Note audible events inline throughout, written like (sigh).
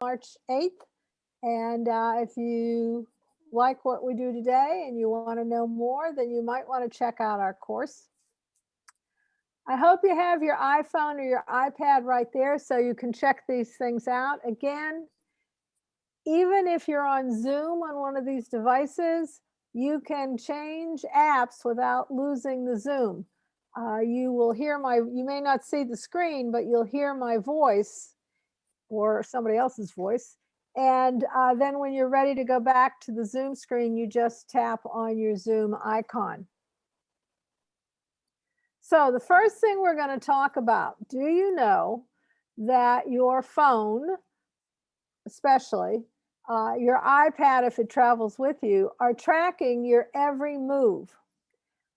March 8th. And uh, if you like what we do today and you want to know more, then you might want to check out our course. I hope you have your iPhone or your iPad right there so you can check these things out. Again, even if you're on Zoom on one of these devices, you can change apps without losing the Zoom. Uh, you will hear my, you may not see the screen, but you'll hear my voice or somebody else's voice. And uh, then when you're ready to go back to the Zoom screen, you just tap on your Zoom icon. So the first thing we're going to talk about, do you know that your phone, especially, uh, your iPad, if it travels with you, are tracking your every move.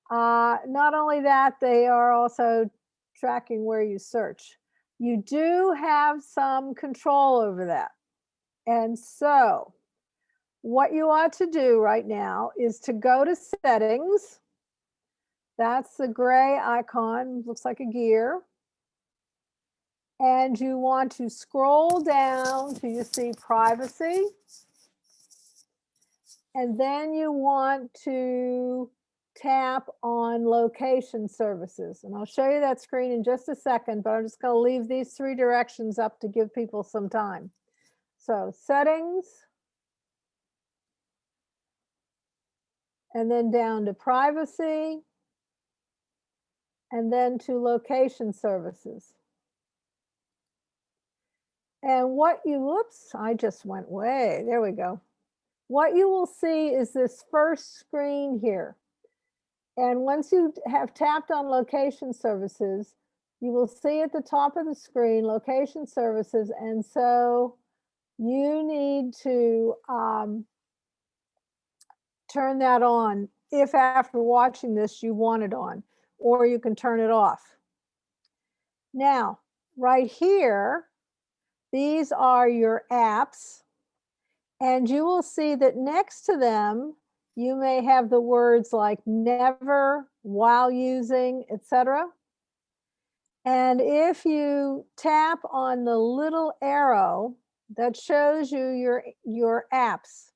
Uh, not only that, they are also tracking where you search. You do have some control over that. And so what you ought to do right now is to go to settings. That's the gray icon, looks like a gear. And you want to scroll down till you see privacy. And then you want to tap on location services. And I'll show you that screen in just a second, but I'm just going to leave these three directions up to give people some time. So settings. And then down to privacy. And then to location services. And what you, whoops, I just went way, there we go. What you will see is this first screen here. And once you have tapped on location services, you will see at the top of the screen location services. And so you need to um, turn that on if after watching this you want it on, or you can turn it off. Now, right here, these are your apps. And you will see that next to them, you may have the words like never, while using, etc. And if you tap on the little arrow that shows you your, your apps.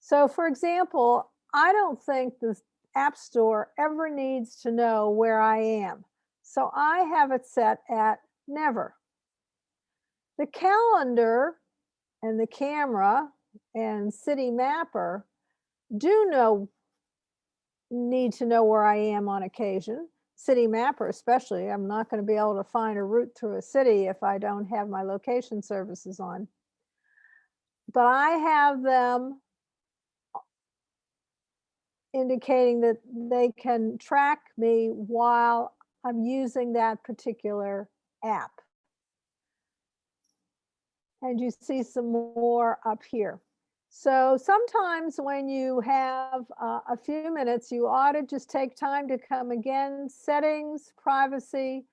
So for example, I don't think the App Store ever needs to know where I am. So I have it set at never. The calendar and the camera and Citymapper do know need to know where I am on occasion. Citymapper especially, I'm not going to be able to find a route through a city if I don't have my location services on. But I have them indicating that they can track me while I'm using that particular app and you see some more up here. So sometimes when you have uh, a few minutes, you ought to just take time to come again, settings, privacy,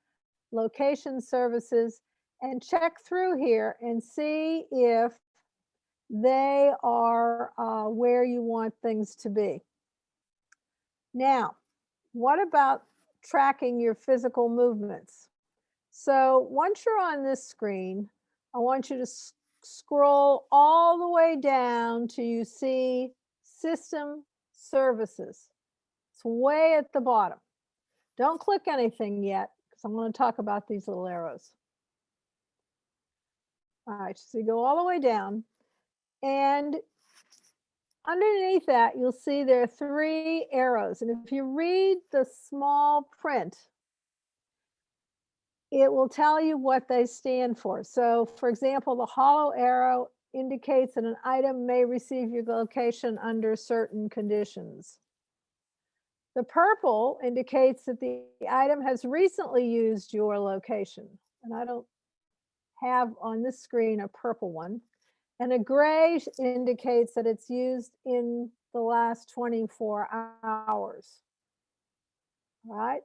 location services, and check through here and see if they are uh, where you want things to be. Now, what about tracking your physical movements? So once you're on this screen, I want you to scroll all the way down till you see system services. It's way at the bottom. Don't click anything yet because I'm going to talk about these little arrows. All right, so you go all the way down and underneath that, you'll see there are three arrows. And if you read the small print, it will tell you what they stand for. So for example, the hollow arrow indicates that an item may receive your location under certain conditions. The purple indicates that the item has recently used your location. And I don't have on this screen a purple one. And a gray indicates that it's used in the last 24 hours. All right.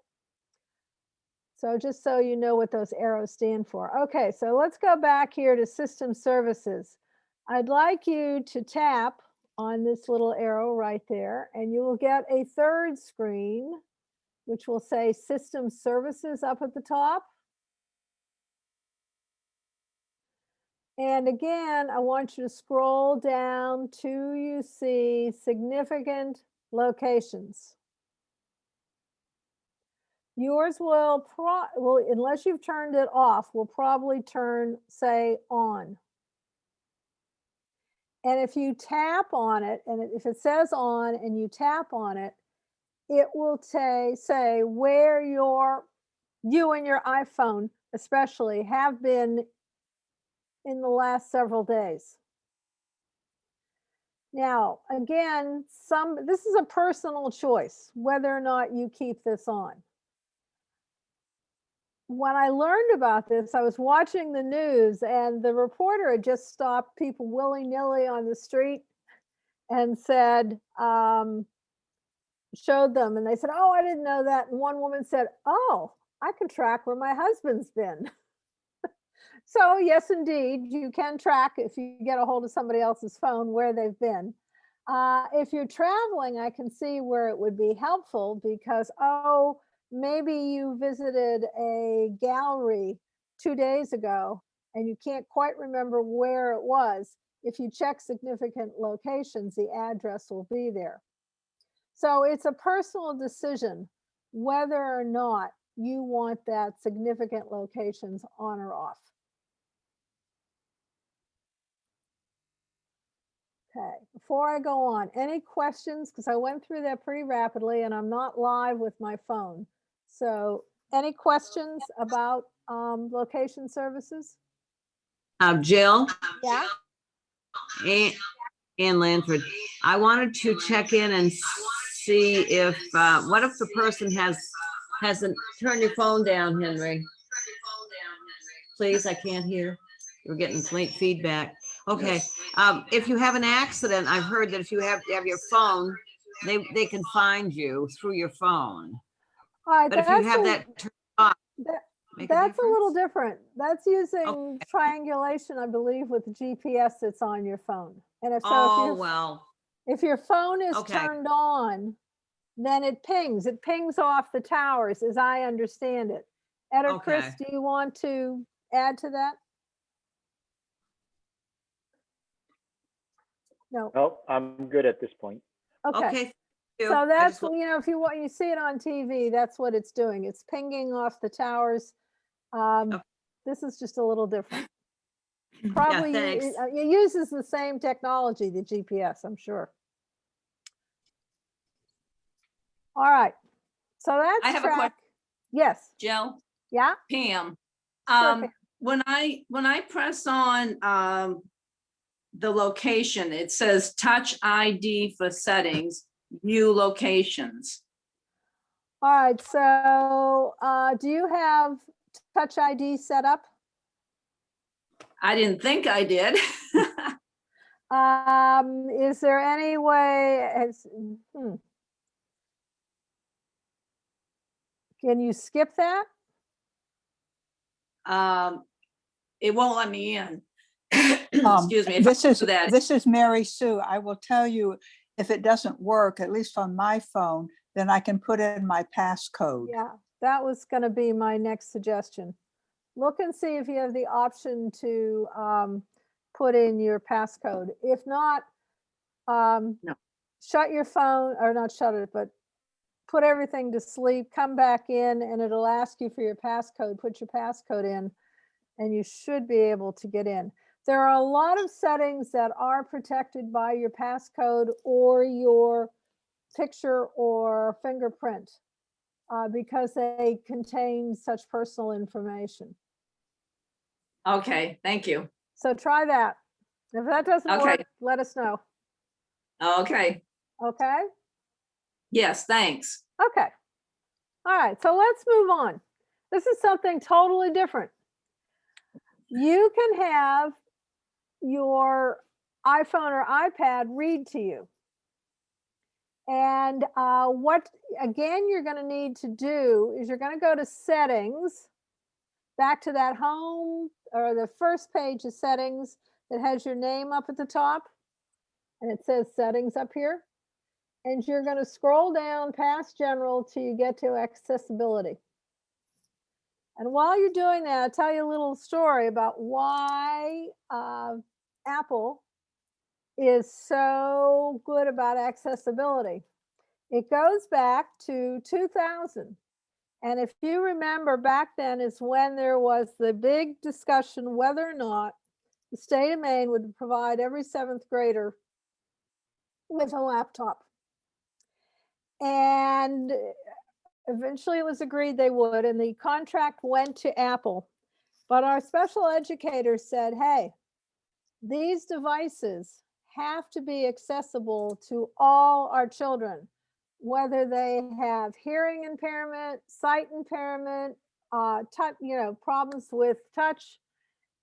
So just so you know what those arrows stand for. Okay, so let's go back here to system services. I'd like you to tap on this little arrow right there and you will get a third screen which will say system services up at the top. And again, I want you to scroll down to you see significant locations. Yours will pro, will, unless you've turned it off, will probably turn, say, on. And if you tap on it, and if it says on and you tap on it, it will say, say where your, you and your iPhone especially have been in the last several days. Now, again, some, this is a personal choice, whether or not you keep this on. When I learned about this, I was watching the news and the reporter had just stopped people willy-nilly on the street and said, um, showed them and they said, oh, I didn't know that. And one woman said, oh, I can track where my husband's been. (laughs) So yes, indeed, you can track if you get a hold of somebody else's phone where they've been. Uh, if you're traveling, I can see where it would be helpful because, oh, maybe you visited a gallery two days ago and you can't quite remember where it was. If you check significant locations, the address will be there. So it's a personal decision whether or not you want that significant locations on or off. Okay, before I go on, any questions? Because I went through that pretty rapidly and I'm not live with my phone. So any questions about um, location services? Uh, Jill Yeah, and, and Lanford, I wanted to check in and see if, uh, what if the person has, hasn't, turn your phone down, Henry. Please, I can't hear. We're getting late feedback. Okay, um, if you have an accident, I've heard that if you have have your phone, they, they can find you through your phone. All right. But if you that's have a- that turned off, that- That's a little different. That's using triangulation, I believe, with the GPS that's on your phone. And if so, if Oh, your, well, if your phone is Okay. turned on, then it pings, it pings off the towers, as I understand it. Ed or Chris, do you want to add to that? No, No, I'm good at this point. okay. okay. So that's, you know, if you want, you see it on TV, that's what it's doing. It's pinging off the towers. Um, Okay. this is just a little different. (laughs) Probably, thanks. it uh, it uses the same technology, the GPS, I'm sure. All right, so that's I have a que- track. Yes, Jill, yeah, Pam. Sure, Um, Pam. when I, when I press on, um, the location, it says touch ID for settings, view locations. all right, so, uh, do you have Touch ID set up? I didn't think I did. (laughs) Um, is there any way, has, hmm. Can you skip that? Um, it won't let me in. (coughs) Um, Excuse me. if I This is, that. this is Mary Sue. I will tell you, if it doesn't work, at least on my phone, then I can put in my passcode. Yeah, that was gonna be my next suggestion. Look and see if you have the option to um, put in your passcode. If not, um, No. shut your phone, or not shut it, but put everything to sleep, come back in, and it'll ask you for your passcode. Put your passcode in, and you should be able to get in. There are a lot of settings that are protected by your passcode or your picture or fingerprint uh, because they contain such personal information. Okay, thank you. So try that. If that doesn't Okay. work, let us know. Okay, Okay? yes, thanks. Okay. All right, so let's move on. This is something totally different. You can have your iPhone or iPad read to you. And uh, what, again, you're going to need to do is you're going to go to settings, back to that home or the first page of settings that has your name up at the top. And it says settings up here. And you're going to scroll down past general till you get to accessibility. And while you're doing that, I'll tell you a little story about why uh, Apple is so good about accessibility. It goes back to 2000. And if you remember back then is when there was the big discussion whether or not the state of Maine would provide every seventh grader with a laptop. And eventually it was agreed they would, and the contract went to Apple. But our special educators said, hey, these devices have to be accessible to all our children, whether they have hearing impairment, sight impairment, uh, touch, you know, problems with touch.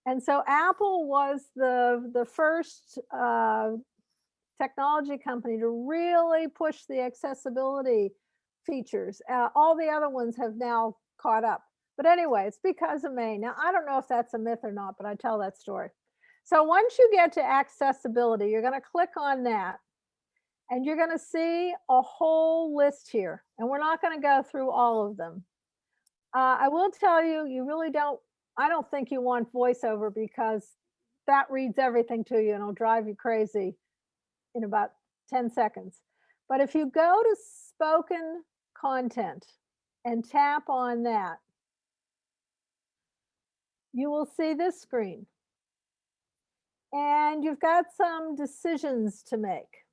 And so Apple was the, the first uh, technology company to really push the accessibility features. Uh, all the other ones have now caught up. But anyway, it's because of Maine. Now, I don't know if that's a myth or not, but I tell that story. So once you get to accessibility, you're going to click on that and you're going to see a whole list here. And we're not going to go through all of them. Uh, I will tell you, you really don't, I don't think you want voiceover because that reads everything to you and it'll drive you crazy in about 10 seconds. But if you go to spoken content and tap on that, you will see this screen. And you've got some decisions to make.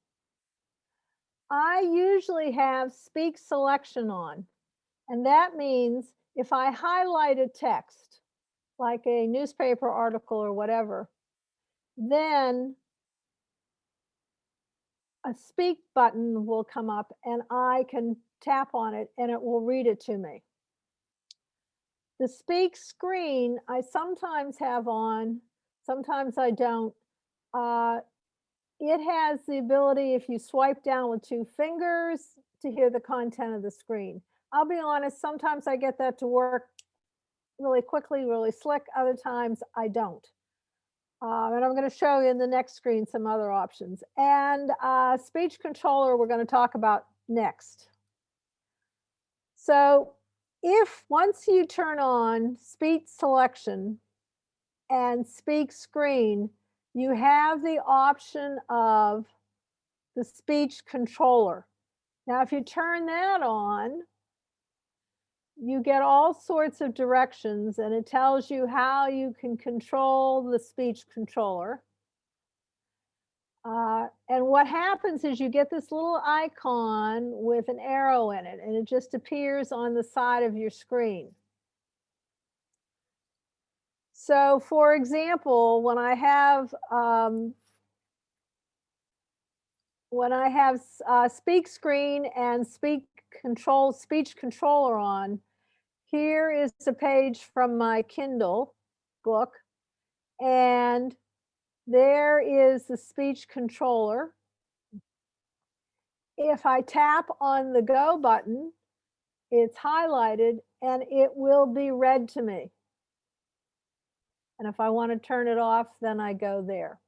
I usually have speak selection on, and that means if I highlight a text, like a newspaper article or whatever, then a speak button will come up and I can tap on it and it will read it to me. The speak screen I sometimes have on, sometimes I don't. Uh, it has the ability, if you swipe down with two fingers, to hear the content of the screen. I'll be honest, sometimes I get that to work really quickly, really slick. Other times I don't. Um, and I'm going to show you in the next screen some other options. And uh, speech controller we're going to talk about next. So if once you turn on speech selection and speak screen, you have the option of the speech controller. Now, if you turn that on, you get all sorts of directions and it tells you how you can control the speech controller. Uh, and what happens is you get this little icon with an arrow in it and it just appears on the side of your screen. So for example, when I have um, when I have uh, speak screen and speak control speech controller on, here is a page from my Kindle book and there is the speech controller. If I tap on the go button, it's highlighted and it will be read to me. And if I want to turn it off, then I go there.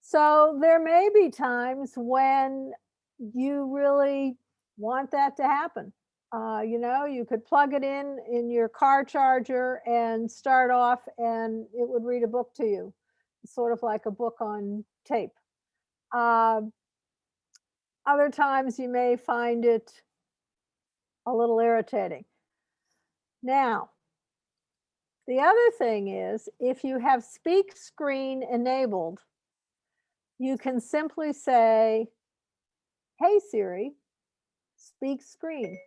So there may be times when you really want that to happen. Uh, you know, you could plug it in in your car charger and start off and it would read a book to you, sort of like a book on tape. Uh, other times you may find it a little irritating. Now, the other thing is if you have speak screen enabled, you can simply say, hey Siri, speak screen.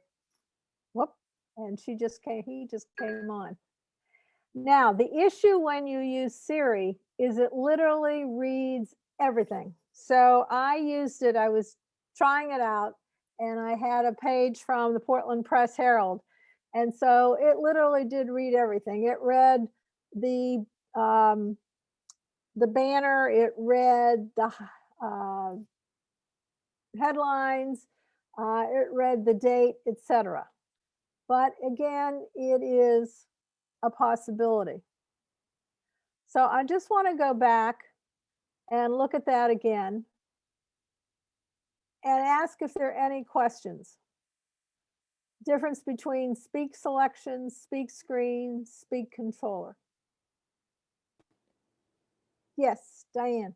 Whoop, and she just came, he just came on. Now, the issue when you use Siri is it literally reads everything. So I used it, I was trying it out and I had a page from the Portland Press Herald. And so it literally did read everything. It read the um, the banner, it read the uh, headlines, uh, it read the date, etc. But again, it is a possibility. So I just want to go back and look at that again and ask if there are any questions. Difference between speak selection, speak screen, speak controller. Yes, Diane.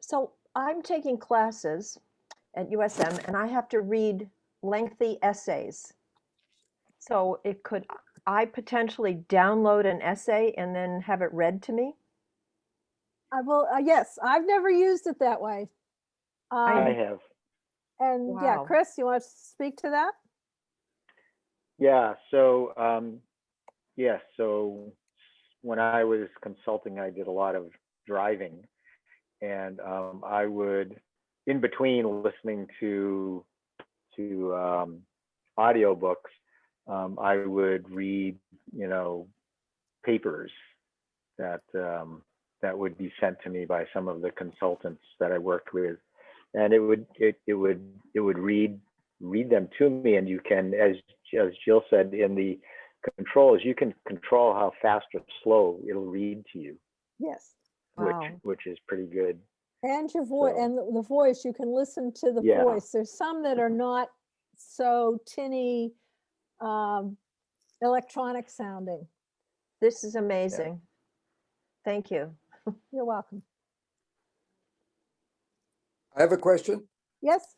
So I'm taking classes at USM and I have to read lengthy essays. So it could, I potentially download an essay and then have it read to me? I will, uh, yes, I've never used it that way. I Um, have. And yeah, Chris, you want to speak to that? Yeah, so, um, yes, so when I was consulting, I did a lot of driving. And, um, I would, in between listening to, to, um, audiobooks, um, I would read, you know, papers that, um, that would be sent to me by some of the consultants that I worked with. And it would, it, it would, it would read read them to me and you can as as jill said in the controls you can control how fast or slow it'll read to you Yes. which Wow. which is pretty good And your voice, So- and the the voice, you can listen to the Yeah. voice. There's some that are not so tinny, um, electronic sounding. This is amazing. Thank you. You're welcome. I have a question. Yes,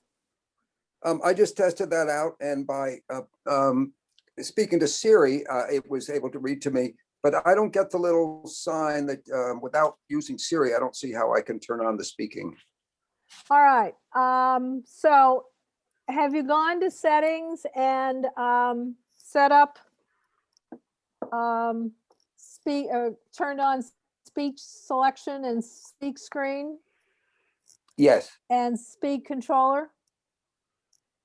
Um, I just tested that out and by, uh, um, speaking to Siri, uh, it was able to read to me, but I don't get the little sign that, um, without using Siri, I don't see how I can turn on the speaking. all right. Um, so have you gone to settings and, um, set up, um, speak, uh, turned on speech selection and speak screen Yes, and speak controller?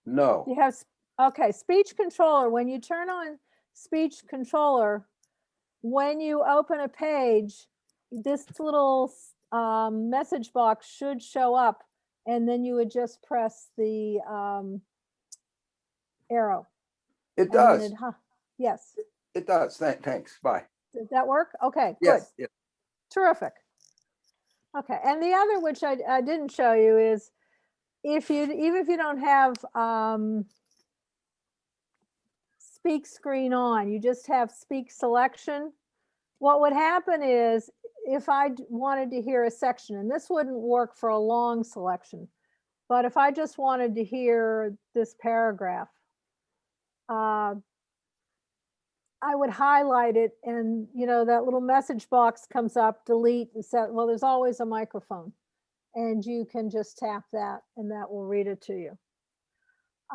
No, You have, okay, speech controller, when you turn on speech controller, when you open a page, this little um, message box should show up and then you would just press the um, arrow. it does. it hu- Yes, It does. Thank, thanks. Bye. did that work? Okay, good. Yes, yes. Terrific. Okay, and the other, which I, I didn't show you, is if you, even if you don't have um, speak screen on, you just have speak selection. What would happen is if I wanted to hear a section, and this wouldn't work for a long selection, but if I just wanted to hear this paragraph, uh, I would highlight it and, you know, that little message box comes up, delete, and set, well, there's always a microphone. And you can just tap that and that will read it to you.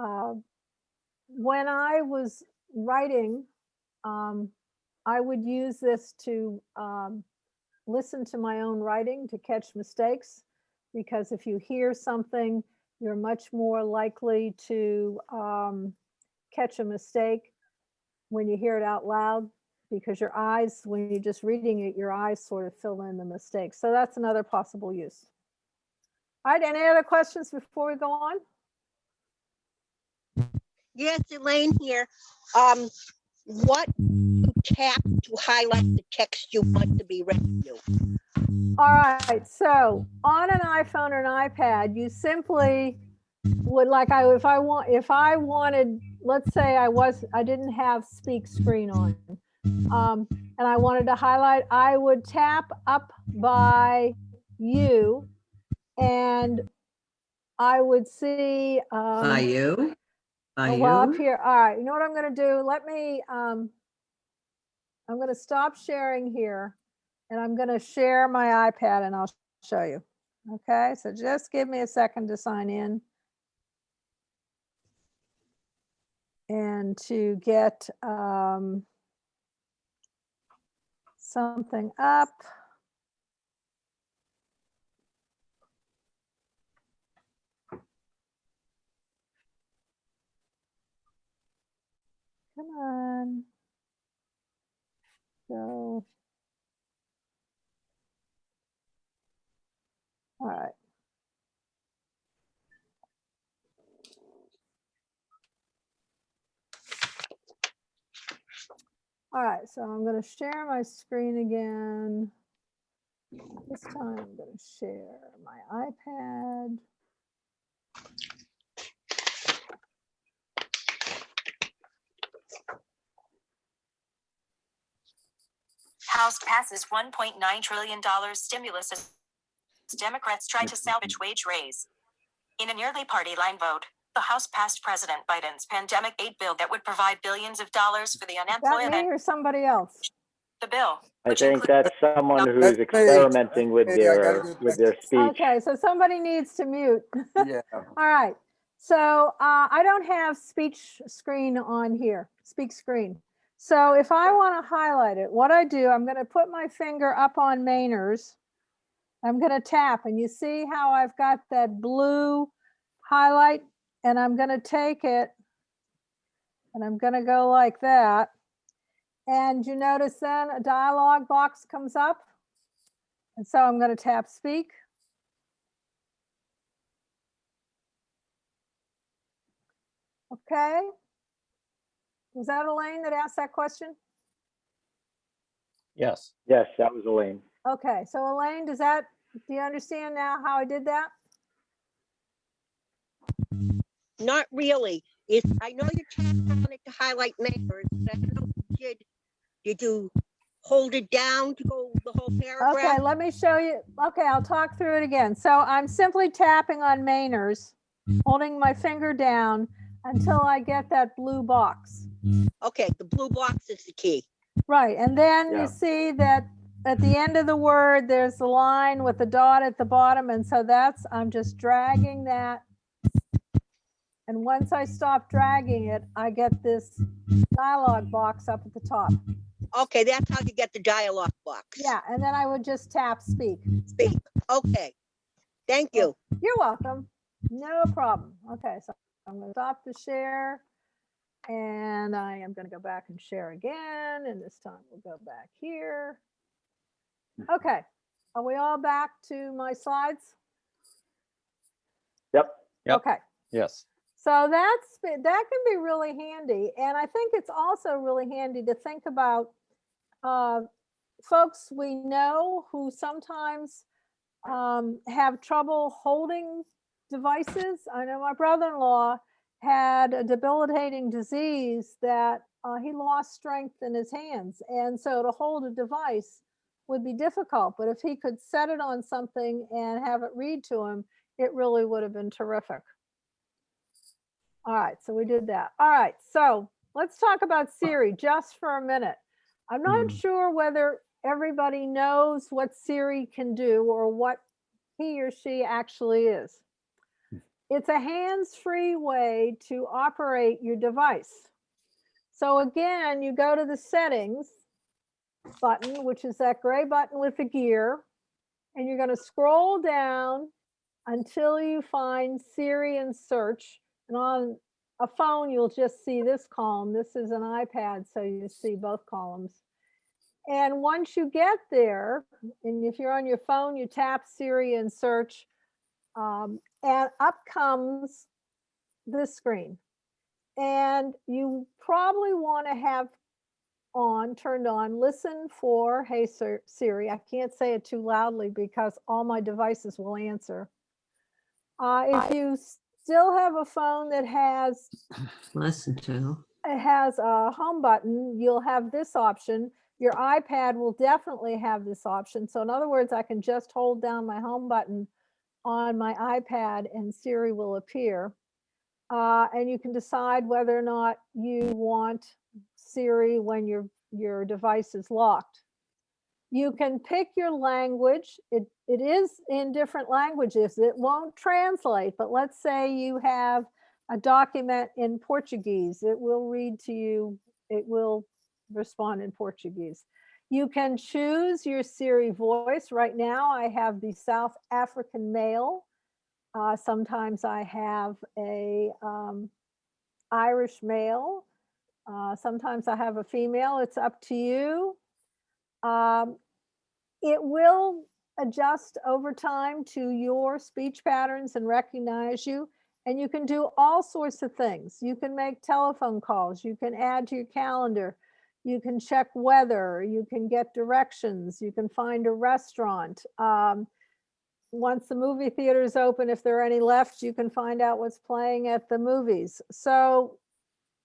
Uh, When I was writing, um, I would use this to um, listen to my own writing to catch mistakes. Because if you hear something, you're much more likely to um, catch a mistake when you hear it out loud because your eyes, when you're just reading it, your eyes sort of fill in the mistakes. So that's another possible use. All right, any other questions before we go on? Yes, Elaine here. Um, what you tap to highlight the text you want to be read to? All right, so on an iPhone or an iPad, you simply would like I if I want if I wanted, let's say I was I didn't have speak screen on, um, and I wanted to highlight, I would tap up by you, and I would see. Um, By you? By Oh, Well, up you? here, all right, you know what I'm gonna do? Let me, um, I'm gonna stop sharing here and I'm gonna share my iPad and I'll show you. Okay, so just give me a second to sign in. And to get, um, something up. Come on. So. All right. All right, so I'm going to share my screen again. This time I'm going to share my iPad. House passes $1.9 trillion stimulus as Democrats try to salvage wage raise. In a nearly party line vote, the House passed President Biden's pandemic aid bill that would provide billions of dollars for the Is that unemployed. me or somebody else? The bill, I think that's someone who's That's experimenting with Hey, I gotta their, with their speech. Okay, so somebody needs to mute. (laughs) Yeah. All right, so uh, I don't have speech screen on here, speak screen. So if I want to highlight it, what I do, I'm going to put my finger up on Mainers. I'm going to tap and you see how I've got that blue highlight and I'm going to take it and I'm going to go like that. And you notice then a dialog box comes up. And so I'm going to tap speak. Okay. Was that Elaine that asked that question? Yes. Yes, that was Elaine. Okay, so Elaine, does that, do you understand now how I did that? Not really. It's, I know you tapped on it to highlight members, but I don't know if you did. Did you hold it down to go the whole paragraph? Okay, let me show you. Okay, I'll talk through it again. So I'm simply tapping on Mainers, holding my finger down until I get that blue box. Okay, the blue box is the key. Right, and then Yeah. you see that at the end of the word, there's a line with a dot at the bottom, and so that's, I'm just dragging that. And once I stop dragging it, I get this dialog box up at the top. Okay, that's how you get the dialogue box. Yeah, and then I would just tap speak. Speak. Okay. Thank you. You're welcome. No problem. Okay, so I'm gonna stop the share. And I am gonna go back and share again, and this time we'll go back here. Okay, are we all back to my slides? Yep. Yep. Okay, Yes. so that's, that can be really handy. And I think it's also really handy to think about uh, folks we know who sometimes um, have trouble holding devices. I know my brother-in-law had a debilitating disease that uh, he lost strength in his hands. And so to hold a device would be difficult, but if he could set it on something and have it read to him, it really would have been terrific. All right, so we did that. All right, so let's talk about Siri just for a minute. I'm not Mhm. sure whether everybody knows what Siri can do or what he or she actually is. It's a hands-free way to operate your device. So again, you go to the settings button, which is that gray button with the gear, and you're going to scroll down until you find Siri and search. And on a phone, you'll just see this column. This is an iPad, so you see both columns. And once you get there, and if you're on your phone, you tap Siri and search, um, and up comes this screen. And you probably want to have on, turned on, listen for, hey Sir- Siri. I can't say it too loudly because all my devices will answer. Uh, if you still have a phone that has (clears throat) Listen to. it has a home button, you'll have this option. Your iPad will definitely have this option. So in other words, I can just hold down my home button on my iPad and Siri will appear. Uh, and you can decide whether or not you want Siri when your, your device is locked. You can pick your language. It, it is in different languages. It won't translate, but let's say you have a document in Portuguese. It will read to you, it will respond in Portuguese. You can choose your Siri voice. Right now, I have the South African male. Uh, sometimes I have a um, Irish male. Uh, sometimes I have a female. It's up to you. Um, it will adjust over time to your speech patterns and recognize you. And you can do all sorts of things. You can make telephone calls. You can add to your calendar. You can check weather. You can get directions. You can find a restaurant. Um, once the movie theater is open, if there are any left, you can find out what's playing at the movies. So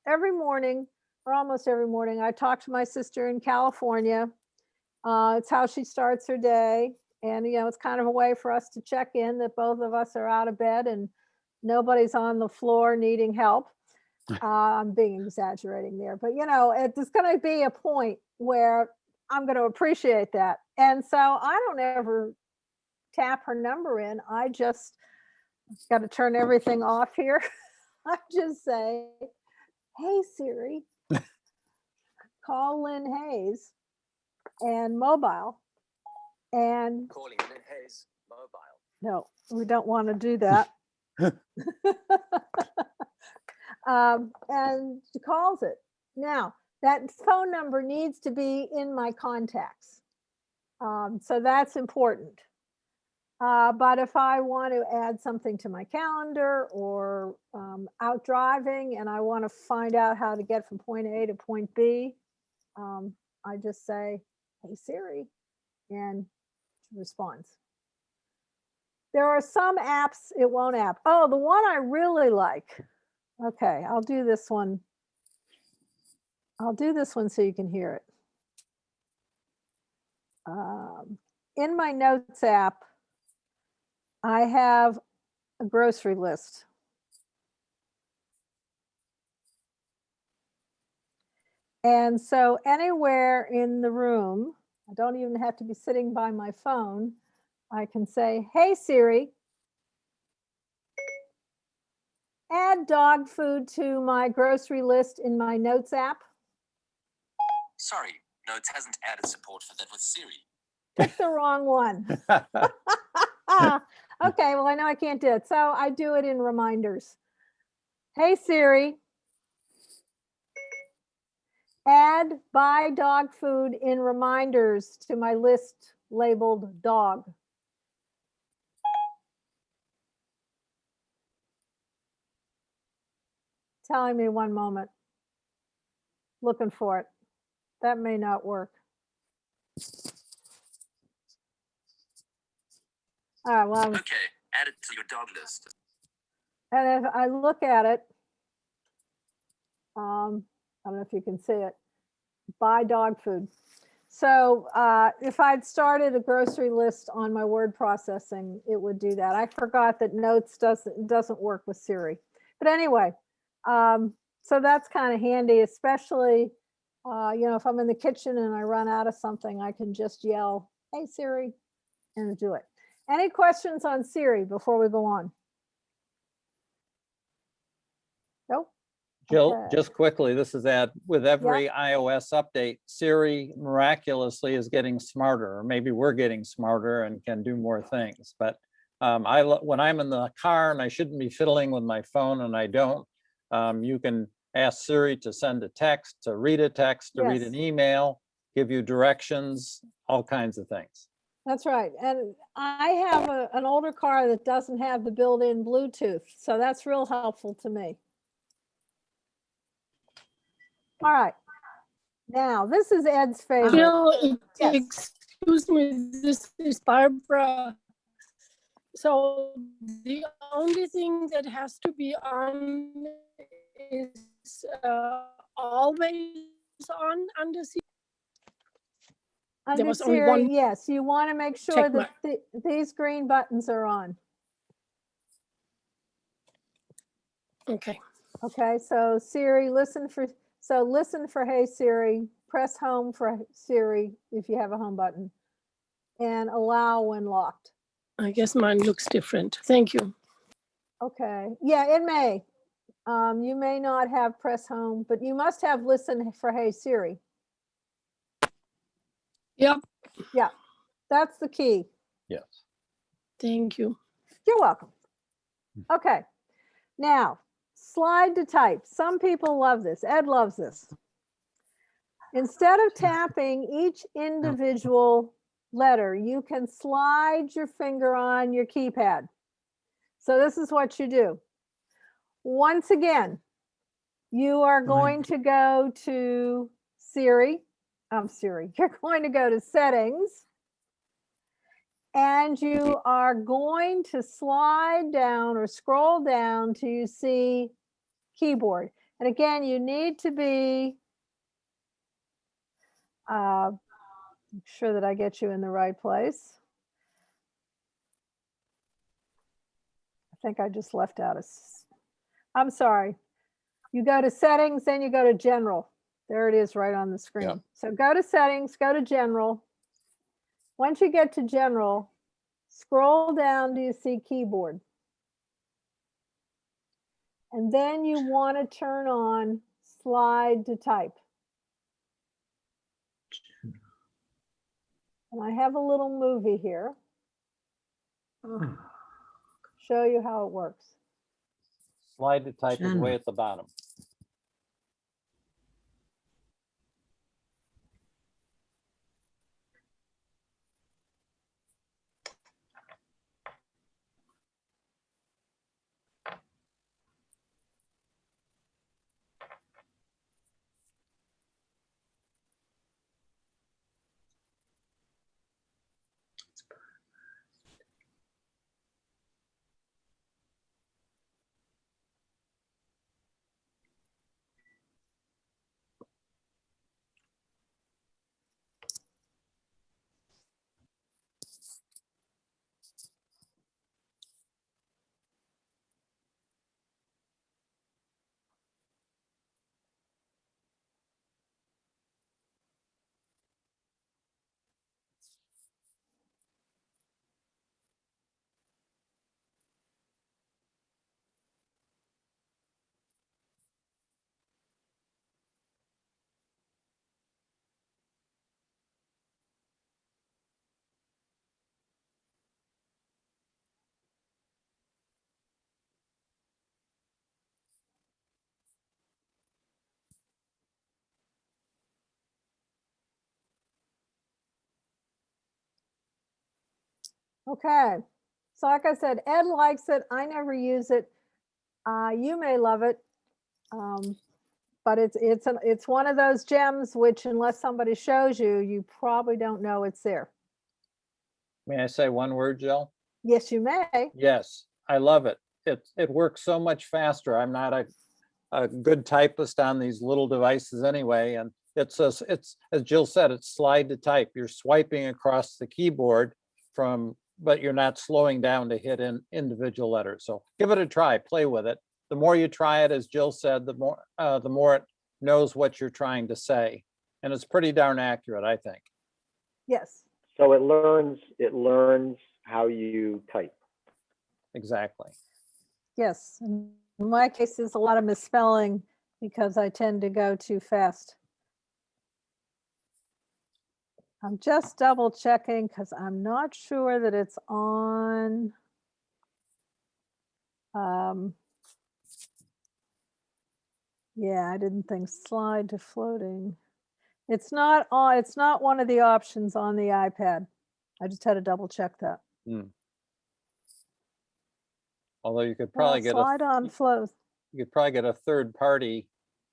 every morning, or almost every morning, I talk to my sister in California. Uh, it's how she starts her day. And, you know, it's kind of a way for us to check in that both of us are out of bed and nobody's on the floor needing help. Uh, (laughs) I'm being exaggerating there, but you know, it- there's going to be a point where I'm going to appreciate that. And so I don't ever tap her number in. I just got to turn everything off here. (laughs) I just say, hey Siri, (laughs) call Lynn Hayes and mobile. And Calling Lynn Hayes, mobile. no, we don't want to do that. Um, and she calls it. Now, that phone number needs to be in my contacts. Um, so that's important. Uh, but if I want to add something to my calendar or um, out driving and I want to find out how to get from point A to point B, um, I just say, hey Siri, and she responds. There are some apps it won't app. Oh, the one I really like. Okay, I'll do this one. I'll do this one so you can hear it. Um, in my notes app, I have a grocery list. And so anywhere in the room, I don't even have to be sitting by my phone. I can say, hey Siri, add dog food to my grocery list in my notes app. Sorry, Notes hasn't added support for that with Siri. Pick the wrong one. (laughs) (laughs) okay, well, I know I can't do it. So I do it in reminders. Hey Siri, add buy dog food in reminders to my list labeled dog. Telling me one moment. Looking for it. That may not work. All right, well, Okay, add it to your dog list. and if I look at it, um, I don't know if you can see it, buy dog food. So uh, if I'd started a grocery list on my word processing, it would do that. I forgot that notes doesn't, doesn't work with Siri. But anyway, um, so that's kind of handy, especially, uh, you know, if I'm in the kitchen and I run out of something, I can just yell, hey Siri, and do it. Any questions on Siri before we go on? Nope. Jill, Okay. just quickly, this is that with every iOS update, Siri miraculously is getting smarter, or maybe we're getting smarter and can do more things. But um, I, when I'm in the car and I shouldn't be fiddling with my phone and I don't, um, you can ask Siri to send a text, to read a text, to read an email, give you directions, all kinds of things. That's right. And I have a, an older car that doesn't have the built-in Bluetooth, so that's real helpful to me. All right. Now, this is Ed's favorite. Jill, Yes. excuse me, this is Barbara. So the only thing that has to be on is uh, always on under C. Under was only one yes, you want to make sure that the- these green buttons are on. Okay, Okay, so Siri, listen for, so listen for Hey Siri, press home for Siri if you have a home button. And allow when locked. I guess mine looks different. Thank you. Okay, yeah, it may. Um, you may not have press home, but you must have listen for Hey Siri. Yep, Yeah, That's the key. Yes. thank you. You're welcome. Okay, now slide to type. Some people love this. Ed loves this. Instead of tapping each individual letter, you can slide your finger on your keypad. So this is what you do. Once again, you are going to go to Siri. I'm Siri. (laughs) You're going to go to settings. And you are going to slide down or scroll down till you see keyboard. And again, you need to be uh, sure that I get you in the right place. I think I just left out a, I'm sorry. You go to settings, then you go to general. There it is right on the screen. So go to settings, go to general. Once you get to general, scroll down, do you see keyboard? And then you want to turn on slide to type. And I have a little movie here. (sighs) Show you how it works. Slide the type is Jen. way at the bottom. Okay. So like I said, Ed likes it. I never use it. Uh, you may love it. Um, but it's, it's, an it's one of those gems which unless somebody shows you, you probably don't know it's there. May I say one word, Jill? Yes, you may. Yes, I love it. It, it works so much faster. I'm not a, a good typist on these little devices anyway, and it's, a- it's, as Jill said, it's slide to type. You're swiping across the keyboard from, but you're not slowing down to hit in individual letters. So give it a try, play with it. The more you try it, as Jill said, the more, uh, the more it knows what you're trying to say. And it's pretty darn accurate, I think. Yes. So it learns, it learns how you type. Exactly. Yes. In my case, there's a lot of misspelling because I tend to go too fast. I'm just double checking because I'm not sure that it's on. Um, yeah, I didn't think slide to floating. It's not on, it's not one of the options on the iPad. I just had to double check that. Although you could probably get a Slide on flow. you could probably get a third party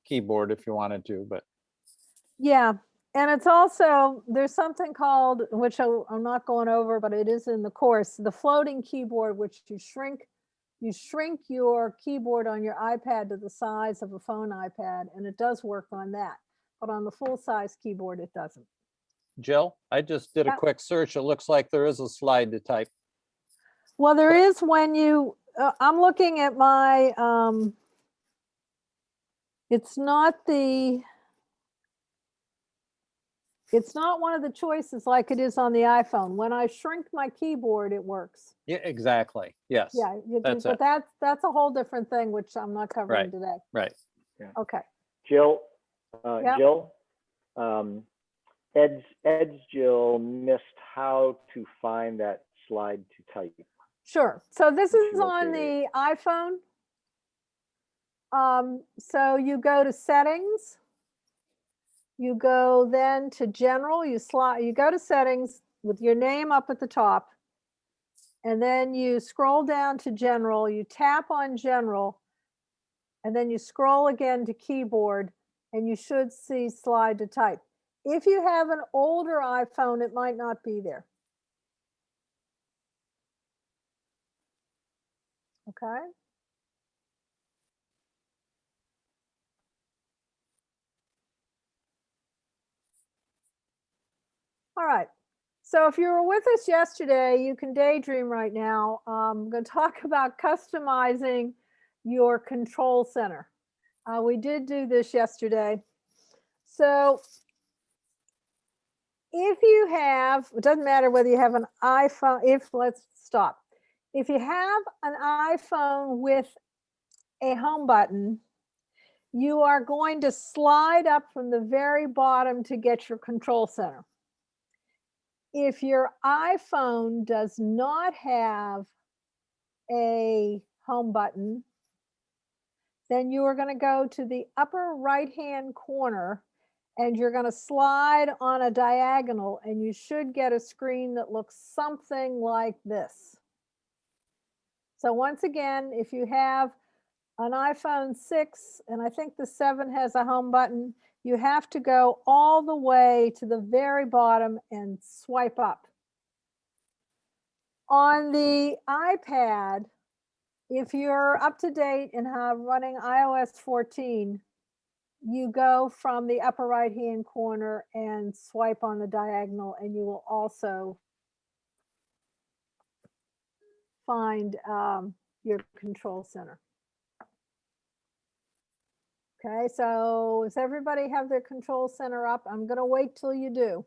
keyboard if you wanted to, but Yeah, and it's also, there's something called, which I'm not going over, but it is in the course, the floating keyboard, which you shrink, you shrink your keyboard on your iPad to the size of a phone iPad, and it does work on that. But on the full-size keyboard, it doesn't. Jill, I just did a quick search. It looks like there is a slide to type. Well, there is when you, uh, I'm looking at my, um, it's not the, it's not one of the choices like it is on the iPhone. When I shrink my keyboard, it works. Yeah, exactly. Yes. Yeah, you do- that's but it. that's, that's a whole different thing, which I'm not covering Right. today. Right. Okay, Jill, uh, Yep. Jill, um, Ed's, Ed's Jill missed how to find that slide to type. sure. So this If you is on the iPhone. Um, so you go to settings. You go then to general, you slide, you go to settings with your name up at the top. And then you scroll down to general, you tap on general. And then you scroll again to keyboard and you should see slide to type. If you have an older iPhone, it might not be there. Okay? All right. So if you were with us yesterday, you can daydream right now. Um, I'm going to talk (laughs) about customizing your control center. Uh, we did do this yesterday. So if you have, it doesn't matter whether you have an iPhone, if, let's stop. If you have an iPhone with a home button, you are going to slide up from the very bottom to get your control center. If your iPhone does not have a home button, then you are going to go to the upper right-hand corner and you're going to slide on a diagonal and you should get a screen that looks something like this. So once again, if you have an iPhone 6, and I think the 7 has a home button, you have to go all the way to the very bottom and swipe up. On the iPad, if you're up to date and have running iOS 14, you go from the upper right hand corner and swipe on the diagonal and you will also find um, your control center. Okay, so does everybody have their control center up? I'm gonna wait till you do.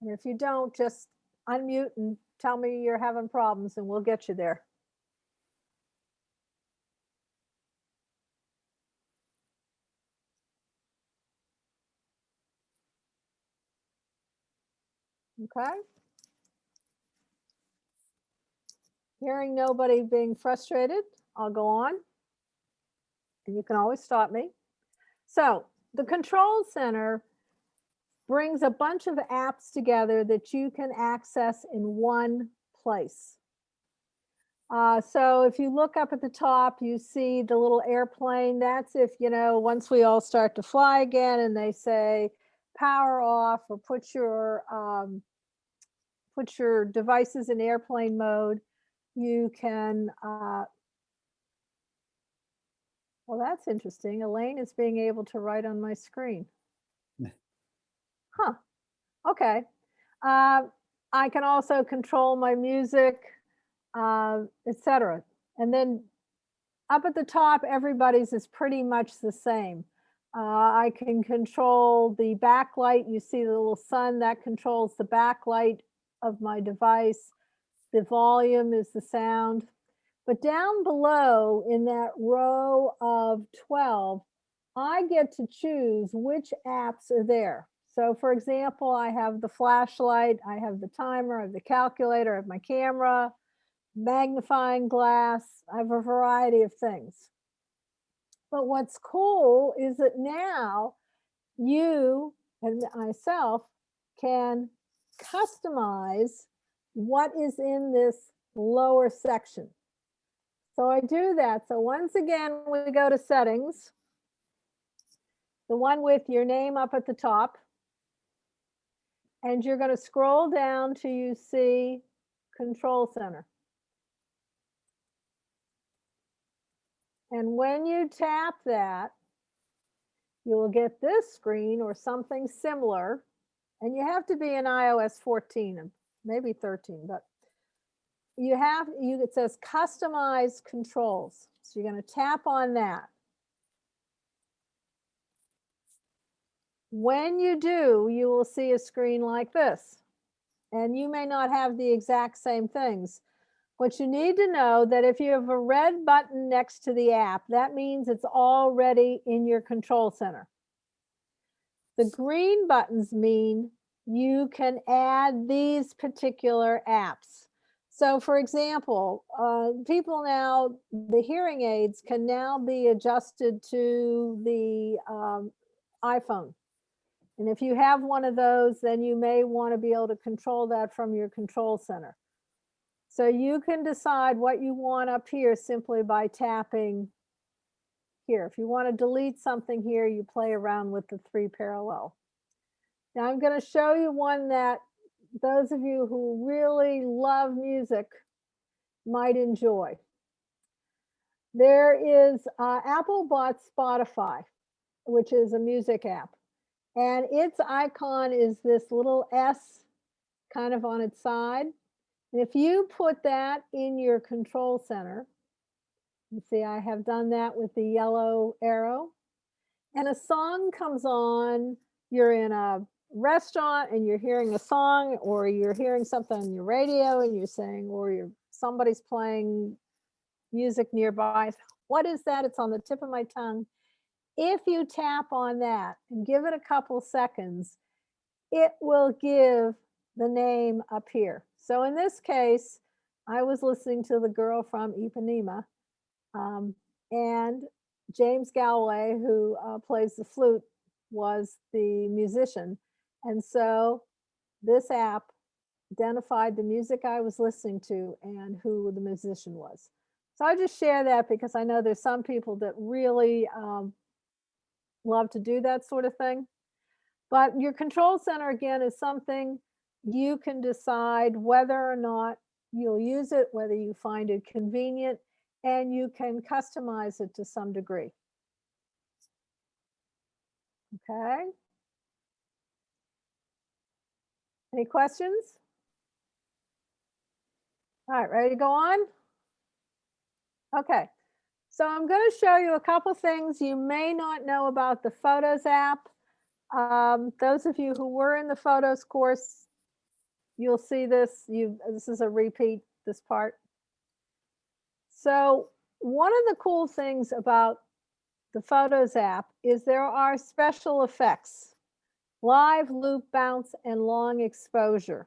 And if you don't, just unmute and tell me you're having problems and we'll get you there. Okay. Hearing nobody being frustrated, I'll go on. And you can always stop me. So the control center brings a bunch of apps together that you can access in one place. Uh, so if you look up at the top, you see the little airplane. That's if, you know, once we all start to fly again and they say power off or put your um, put your devices in airplane mode, you can uh, well, that's interesting. Elaine is being able to write on my screen. (laughs) Huh. Okay. Uh, I can also control my music, uh, etc. And then up at the top, everybody's is pretty much the same. Uh, I can control the backlight. You see the little sun that controls the backlight of my device. The volume is the sound. But down below in that row of 12, I get to choose which apps are there. So for example, I have the flashlight, I have the timer, I have the calculator, I have my camera, magnifying glass, I have a variety of things. But what's cool is that now you and myself can customize what is in this lower section. So I do that. So once again, we go to settings. The one with your name up at the top. And you're going to scroll down till you see control center. And when you tap that, you will get this screen or something similar. And you have to be in iOS 14, maybe 13, but you have, you, it says customize controls. So you're going to tap on that. When you do, you will see a screen like this. And you may not have the exact same things. What you need to know that if you have a red button next to the app, that means it's already in your control center. The green buttons mean you can add these particular apps. So for example, uh, people now, the hearing aids can now be adjusted to the um, iPhone. And if you have one of those, then you may want to be able to control that from your control center. So you can decide what you want up here simply by tapping here. If you want to delete something here, you play around with the three parallel. Now I'm going to show you one that those of you who really love music might enjoy. There is uh, Apple bought Spotify, which is a music app. And its icon is this little S kind of on its side. And if you put that in your control center, you see I have done that with the yellow arrow. And a song comes on, you're in a restaurant and you're hearing a song or you're hearing something on your radio and you're saying, or you're somebody's playing music nearby. What is that? It's on the tip of my tongue. If you tap on that and give it a couple seconds, it will give the name up here. So in this case, I was listening to the girl from Ipanema um, and James Galway, who uh, plays the flute, was the musician. And so this app identified the music I was listening to and who the musician was. So I just share that because I know there's some people that really um, love to do that sort of thing. But your control center again is something you can decide whether or not you'll use it, whether you find it convenient, and you can customize it to some degree. Okay. Any questions? All right, ready to go on? Okay, so I'm going to show you a couple things you may not know about the Photos app. Um, those of you who were in the Photos course, you'll see this. You this is a repeat. This part. So one of the cool things about the Photos app is there are special effects, live, loop, bounce, and long exposure.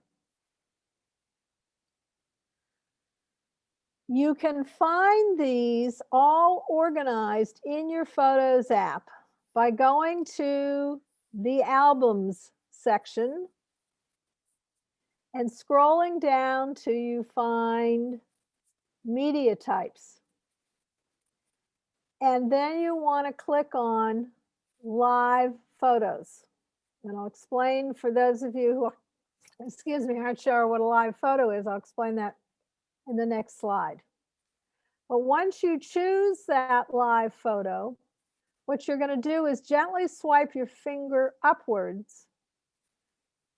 You can find these all organized in your Photos app by going to the Albums section and scrolling down till you find Media Types. And then you want to click on Live Photos. And I'll explain for those of you who, excuse me, aren't sure what a live photo is, I'll explain that in the next slide. But once you choose that live photo, what you're going to do is gently swipe your finger upwards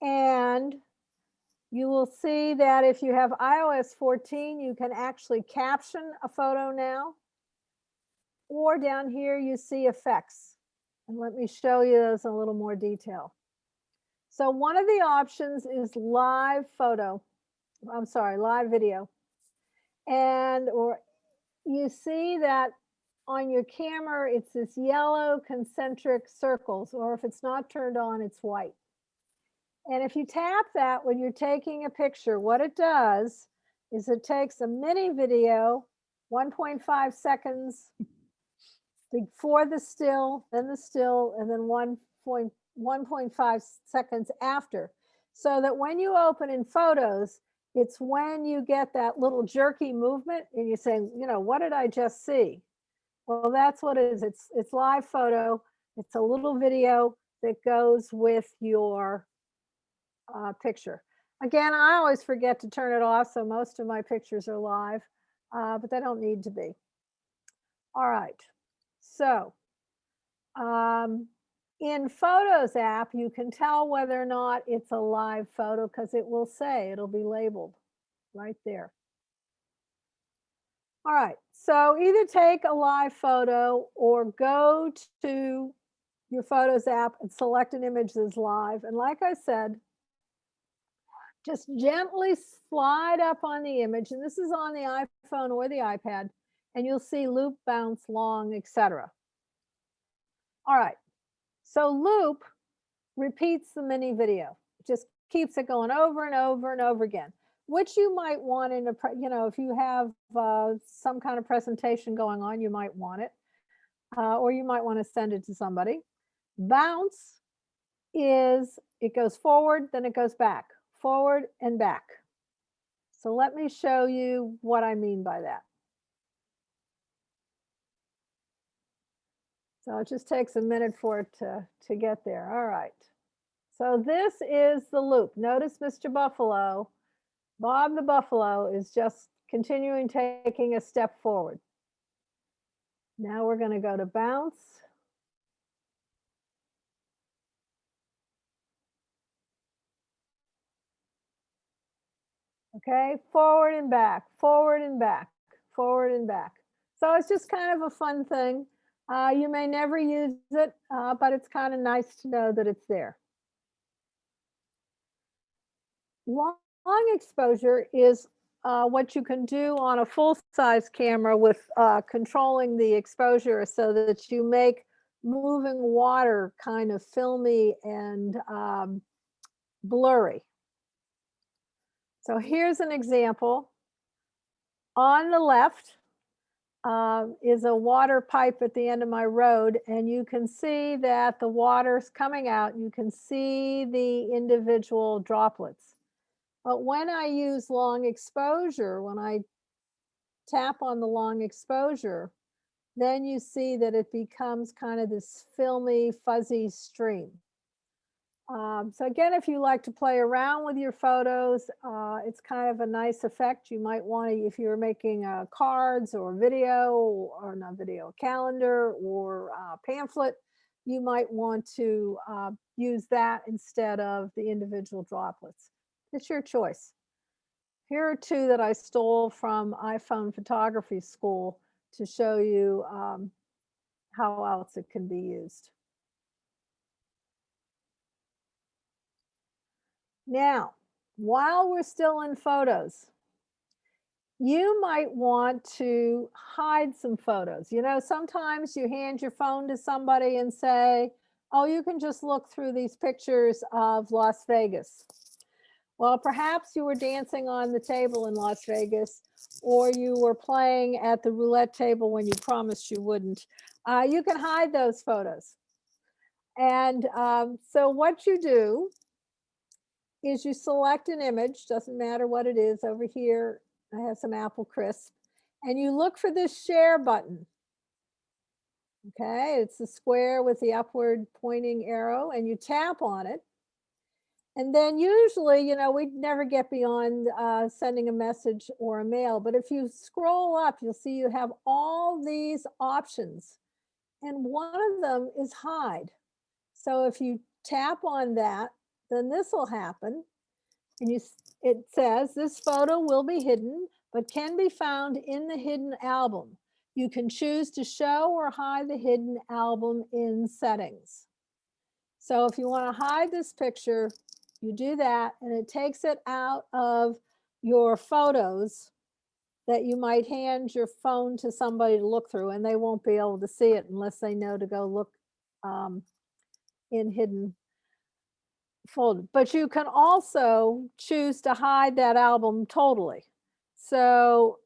and you will see that if you have iOS 14, you can actually caption a photo now. Or down here, you see effects. And let me show you those in a little more detail. So one of the options is live photo. I'm sorry, live video and or you see that on your camera, it's this yellow concentric circles, or if it's not turned on, it's white. And if you tap that when you're taking a picture, what it does is it takes a mini video, 1.5 seconds before the still, then the still, and then 1.1.5 seconds after. So that when you open in photos, it's when you get that little jerky movement and you're saying, you know, what did I just see? Well, that's what it is. It's, it's live photo. It's a little video that goes with your uh, picture. Again, I always forget to turn it off, so most of my pictures are live, uh, but they don't need to be. All right, so um, in Photos app, you can tell whether or not it's a live photo because it will say, it'll be labeled right there. All right, so either take a live photo or go to your Photos app and select an image that's live. And like I said, just gently slide up on the image, and this is on the iPhone or the iPad, and you'll see loop, bounce, long, etc. All right, so loop repeats the mini video, just keeps it going over and over and over again, which you might want in a, you know, if you have uh, some kind of presentation going on, you might want it, uh, or you might want to send it to somebody. Bounce is, it goes forward, then it goes back, forward and back. So let me show you what I mean by that. So it just takes a minute for it to, to get there. All right. So this is the loop. Notice Mr. Buffalo, Bob the Buffalo is just continuing taking a step forward. Now we're going to go to bounce. Okay, forward and back, forward and back, forward and back. So it's just kind of a fun thing. Uh, you may never use it, uh, but it's kind of nice to know that it's there. Long, long exposure is uh, what you can do on a full-size camera with uh, controlling the exposure so that you make moving water kind of filmy and um, blurry. So here's an example. On the left uh, is a water pipe at the end of my road, and you can see that the water's coming out. You can see the individual droplets. But when I use long exposure, when I tap on the long exposure, then you see that it becomes kind of this filmy, fuzzy stream. Um, so again, if you like to play around with your photos, uh, it's kind of a nice effect. You might want to, if you're making uh, cards or video or not video, calendar or uh, pamphlet, you might want to uh, use that instead of the individual droplets. It's your choice. Here are two that I stole from iPhone photography school to show you um, how else it can be used. Now, while we're still in photos, you might want to hide some photos. You know, sometimes you hand your phone to somebody and say, oh, you can just look through these pictures of Las Vegas. Well, perhaps you were dancing on the table in Las Vegas, or you were playing at the roulette table when you promised you wouldn't. Uh, you can hide those photos. And um, so what you do is you select an image, doesn't matter what it is over here. I have some apple crisp and you look for this share button. Okay, it's the square with the upward pointing arrow and you tap on it. And then usually, you know, we never get beyond uh, sending a message or a mail, but if you scroll up, you'll see you have all these options. And one of them is hide. So if you tap on that, then this will happen. And you, it says this photo will be hidden, but can be found in the hidden album. You can choose to show or hide the hidden album in settings. So if you want to hide this picture, you do that and it takes it out of your photos that you might hand your phone to somebody to look through and they won't be able to see it unless they know to go look um, in hidden folder. But you can also choose to hide that album totally. So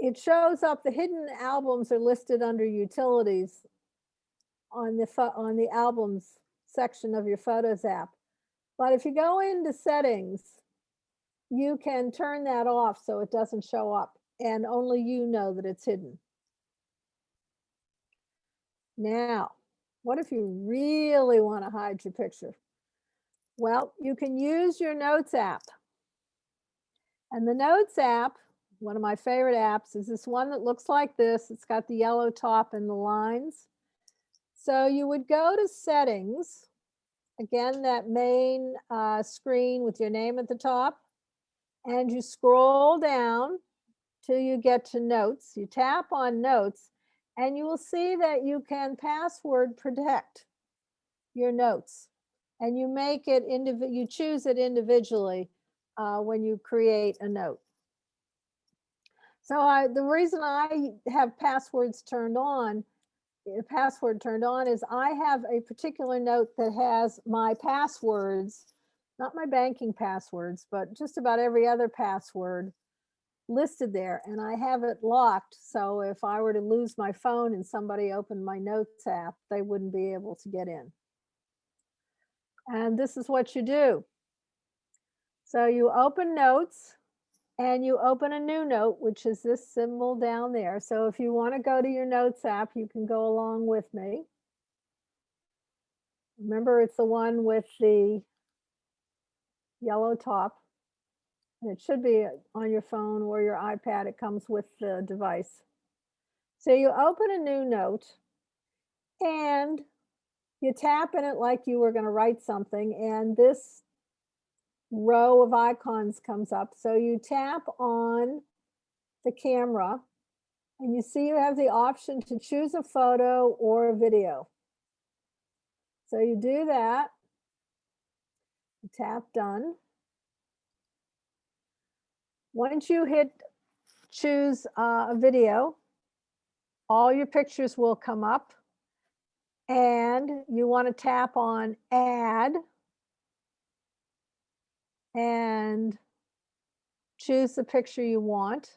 it shows up, the hidden albums are listed under utilities on the on the albums section of your Photos app. But if you go into settings, you can turn that off so it doesn't show up and only you know that it's hidden. Now, what if you really want to hide your picture? Well, you can use your Notes app. And the Notes app, one of my favorite apps, is this one that looks like this. It's got the yellow top and the lines. So you would go to settings, again, that main uh, screen with your name at the top, and you scroll down till you get to notes. You tap on notes and you will see that you can password protect your notes and you make it you choose it individually uh, when you create a note. So I, the reason I have passwords turned on, the password turned on is I have a particular note that has my passwords, not my banking passwords, but just about every other password listed there and I have it locked. So if I were to lose my phone and somebody opened my notes app, they wouldn't be able to get in. And this is what you do. So you open notes and you open a new note, which is this symbol down there. So if you want to go to your notes app, you can go along with me. Remember, it's the one with the yellow top. It should be on your phone or your iPad. It comes with the device. So you open a new note and you tap in it like you were going to write something. And this row of icons comes up. So you tap on the camera and you see you have the option to choose a photo or a video. So you do that. Tap done. Once you hit choose uh, a video, all your pictures will come up and you want to tap on add and choose the picture you want.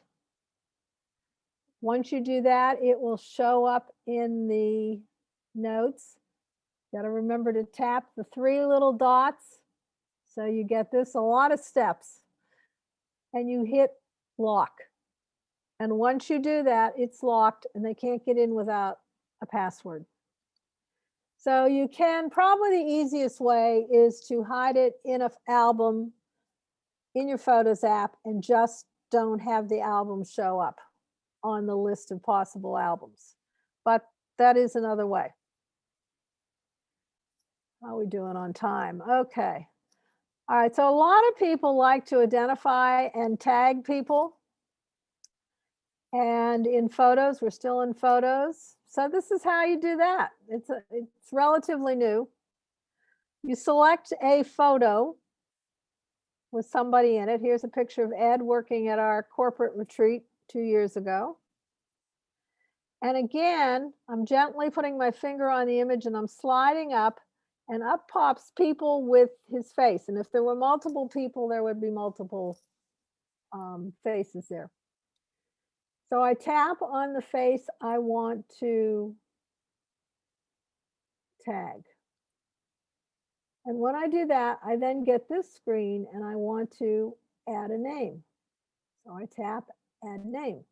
Once you do that, it will show up in the notes. Got to remember to tap the three little dots. So you get this a lot of steps and you hit lock. And once you do that, it's locked and they can't get in without a password. So you can, probably the easiest way is to hide it in an album in your Photos app and just don't have the album show up on the list of possible albums. But that is another way. How are we doing on time? Okay. All right, so a lot of people like to identify and tag people. And in photos, we're still in photos. So this is how you do that. It's, a, it's relatively new. You select a photo with somebody in it. Here's a picture of Ed working at our corporate retreat two years ago. And again, I'm gently putting my finger on the image and I'm sliding up and up pops people with his face. And if there were multiple people, there would be multiple um, faces there. So I tap on the face I want to tag. And when I do that, I then get this screen and I want to add a name. So I tap add name.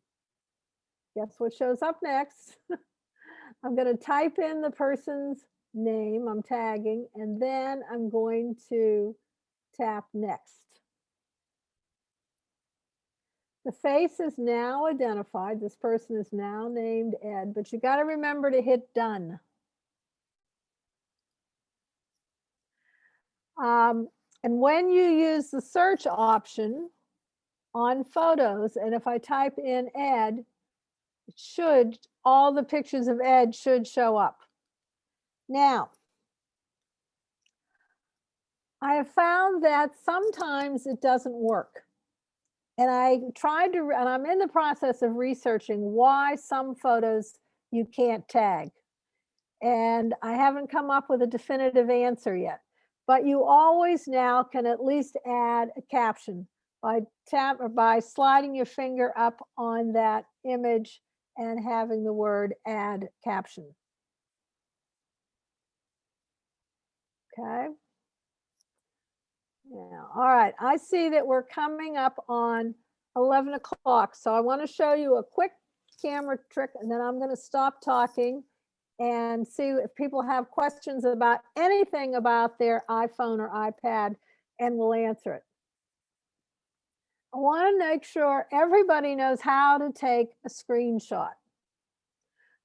Guess what shows up next? (laughs) I'm going to type in the person's name I'm tagging, and then I'm going to tap next. The face is now identified. This person is now named Ed, but you got to remember to hit done. Um, and when you use the search option on photos, and if I type in Ed, it should, all the pictures of Ed should show up. Now, I have found that sometimes it doesn't work. And I tried to, and I'm in the process of researching why some photos you can't tag. And I haven't come up with a definitive answer yet. But you always now can at least add a caption by tap or by sliding your finger up on that image and having the word add caption. Okay. Yeah, all right. I see that we're coming up on 11 o'clock. So I want to show you a quick camera trick and then I'm going to stop talking and see if people have questions about anything about their iPhone or iPad and we'll answer it. I want to make sure everybody knows how to take a screenshot.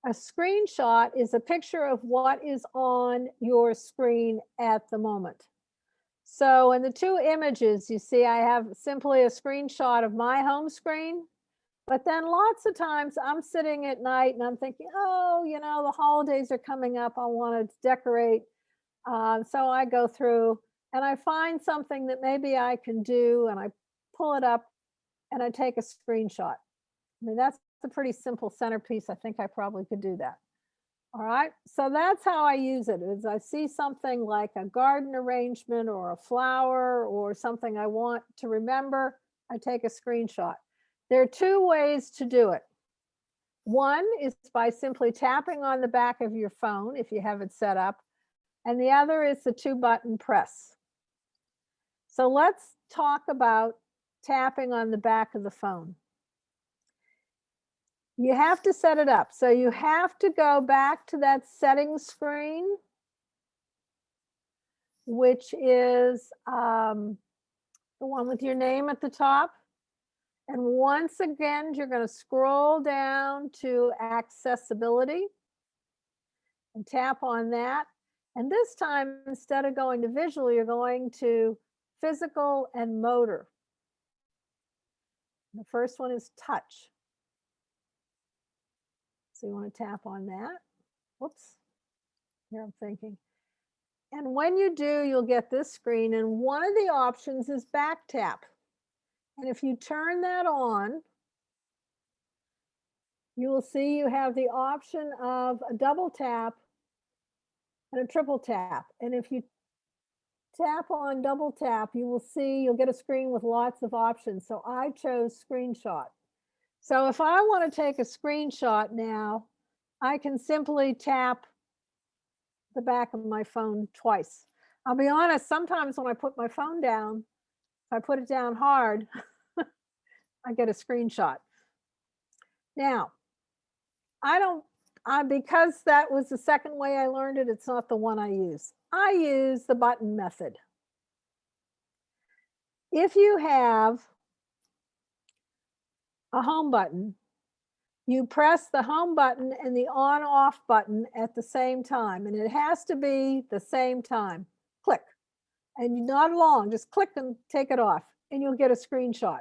A screenshot is a picture of what is on your screen at the moment. So in the two images, you see I have simply a screenshot of my home screen, but then lots of times I'm sitting at night and I'm thinking, oh, you know, the holidays are coming up. I want to decorate. Uh, so I go through and I find something that maybe I can do and I pull it up and I take a screenshot. I mean, that's a pretty simple centerpiece. I think I probably could do that. All right, so that's how I use it is I see something like a garden arrangement or a flower or something I want to remember, I take a screenshot. There are two ways to do it. One is by simply tapping on the back of your phone if you have it set up, and the other is the two button press. So let's talk about tapping on the back of the phone you have to set it up. So you have to go back to that settings screen, which is um, the one with your name at the top. And once again, you're going to scroll down to accessibility and tap on that. And this time, instead of going to visual, you're going to physical and motor. The first one is touch. So you want to tap on that. Whoops. Here I'm thinking. And when you do, you'll get this screen and one of the options is back tap. And if you turn that on, you will see you have the option of a double tap and a triple tap. And if you tap on double tap, you will see you'll get a screen with lots of options. So I chose screenshot. So if I want to take a screenshot now, I can simply tap the back of my phone twice. I'll be honest, sometimes when I put my phone down, if I put it down hard, (laughs) I get a screenshot. Now, I don't, I, because that was the second way I learned it, it's not the one I use. I use the button method. If you have a home button, you press the home button and the on off button at the same time, and it has to be the same time. Click. And not long, just click and take it off, and you'll get a screenshot.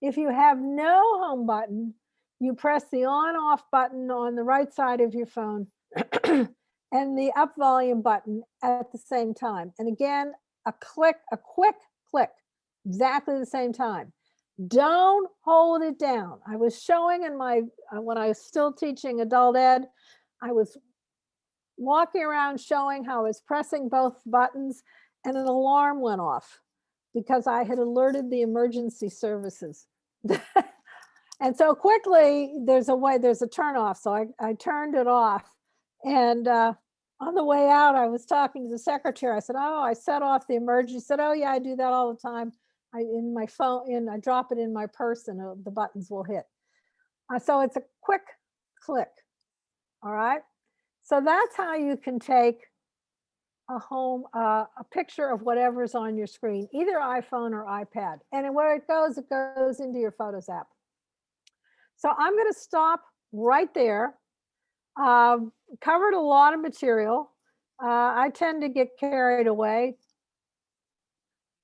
If you have no home button, you press the on off button on the right side of your phone (clears throat) and the up volume button at the same time. And again, a click, a quick click, exactly the same time. Don't hold it down. I was showing in my, uh, when I was still teaching adult ed, I was walking around showing how I was pressing both buttons and an alarm went off because I had alerted the emergency services. (laughs) and so quickly, there's a way, there's a turn off. So I, I turned it off. And uh, on the way out, I was talking to the secretary. I said, oh, I set off the emergency. She said, oh yeah, I do that all the time. I, in my phone, in I drop it in my purse and uh, the buttons will hit. Uh, so it's a quick click. All right. So that's how you can take a home, uh, a picture of whatever's on your screen, either iPhone or iPad. And where it goes, it goes into your Photos app. So I'm going to stop right there. Uh, covered a lot of material. Uh, I tend to get carried away.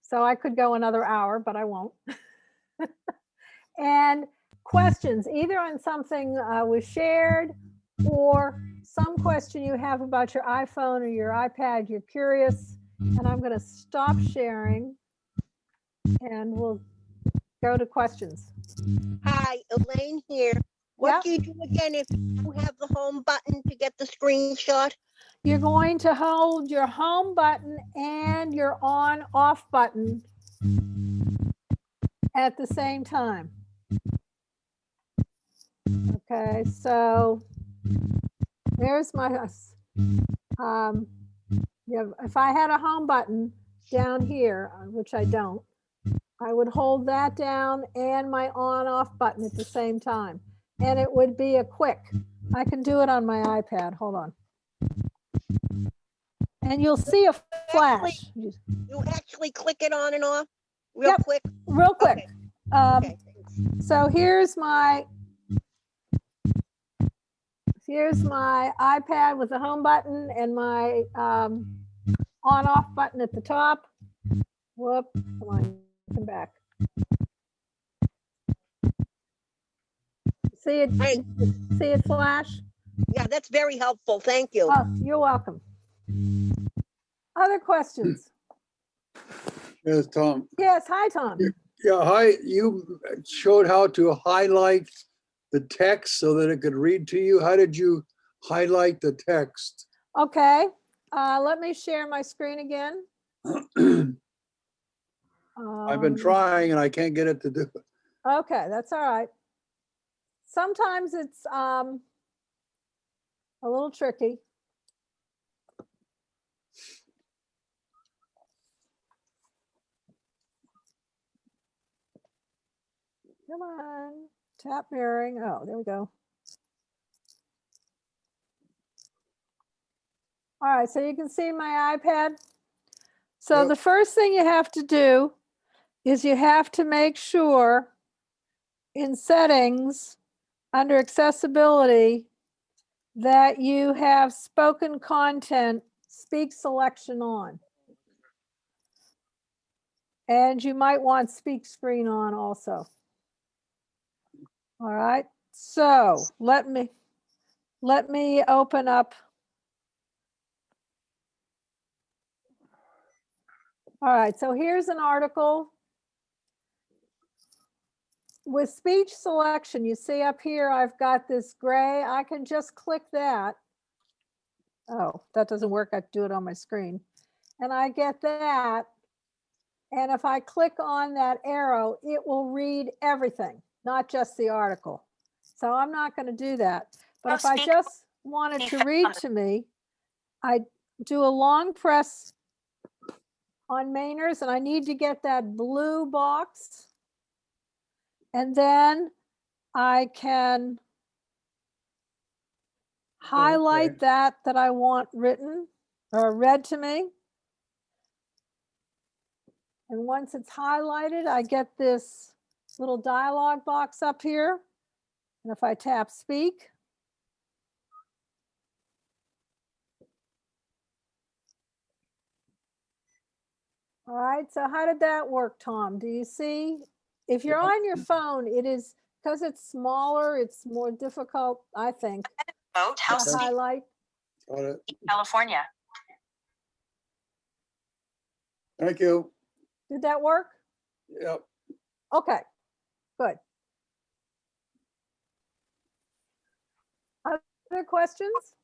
So I could go another hour, but I won't. (laughs) and questions, either on something uh, was shared or some question you have about your iPhone or your iPad, you're curious, and I'm going to stop sharing and we'll go to questions. Hi, Elaine here. What do you do again if you have the home button to get the screenshot? You're going to hold your home button and your on off button at the same time. Okay, so there's my, um, yeah, if I had a home button down here, uh, which I don't, I would hold that down and my on off button at the same time. And it would be a quick, I can do it on my iPad. Hold on. And you'll see a flash. You actually click it on and off real Yep, quick? Real quick. Um, Okay, so here's my here's my iPad with the home button and my um, on off button at the top. Whoop, come on, come back. See it, see it flash? Yeah, that's very helpful. Thank you. Oh, you're welcome. Other questions? Yes, Tom. Yes, hi, Tom. Yeah, hi, you showed how to highlight the text so that it could read to you. How did you highlight the text? Okay, uh, let me share my screen again. (clears throat) I've been Um, trying and I can't get it to do it. Okay, that's all right. Sometimes it's um a little tricky. Come on, tap mirroring. Oh, there we go. All right, so you can see my iPad. So Yep. the first thing you have to do is you have to make sure in settings under accessibility that you have spoken content speak selection on. And you might want speak screen on also. All right, so let me, let me open up. All right, so here's an article. With speech selection, you see up here, I've got this gray, I can just click that. Oh, that doesn't work, I do it on my screen. And I get that. And if I click on that arrow, it will read everything, not just the article. So I'm not going to do that. But Oh, if I just wanted to read to me, I do a long press on Mainers and I need to get that blue box. And then I can highlight that that I want written or read to me. And once it's highlighted, I get this little dialog box up here. And if I tap speak, all right, so how did that work, Tom? Do you see? If you're on your phone, it is, because it's smaller, it's more difficult, I think, Vote House highlight. Got it. California. Thank you. Did that work? Yep. Okay, good. Other questions?